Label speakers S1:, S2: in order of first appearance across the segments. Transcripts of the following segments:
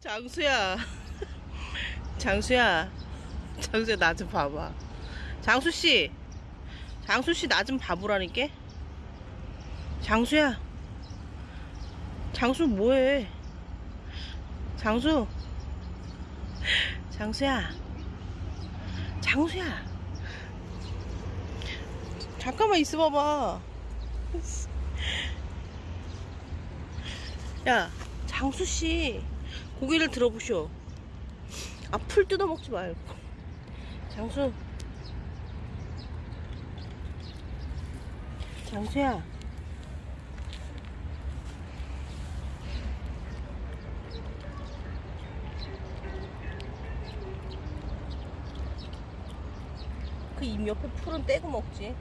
S1: 장수야. 장수야. 장수야, 나 좀 봐봐. 장수씨. 장수씨, 나 좀 봐보라니까? 장수야. 장수 뭐해? 장수. 장수야. 장수야. 잠깐만 있어봐봐. 야, 장수씨. 고개를 들어보쇼. 아, 풀 뜯어먹지 말고. 장수. 장수야. 그 입 옆에 풀은 떼고 먹지.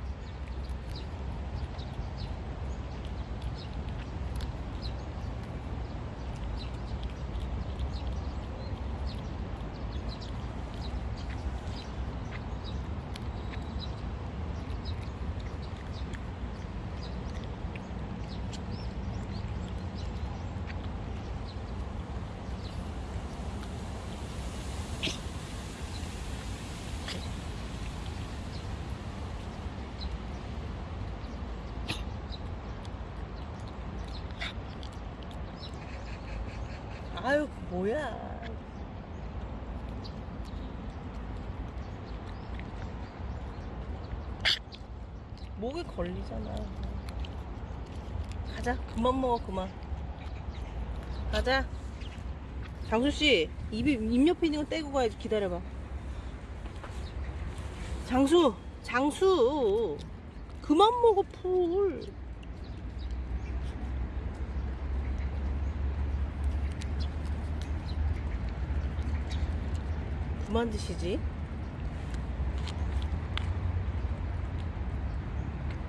S1: 아유, 뭐야. 목에 걸리잖아. 가자. 그만 먹어, 그만. 가자. 장수씨, 입이, 입 옆에 있는 거 떼고 가야지. 기다려봐. 장수! 장수! 그만 먹어, 풀. 그만 드시지.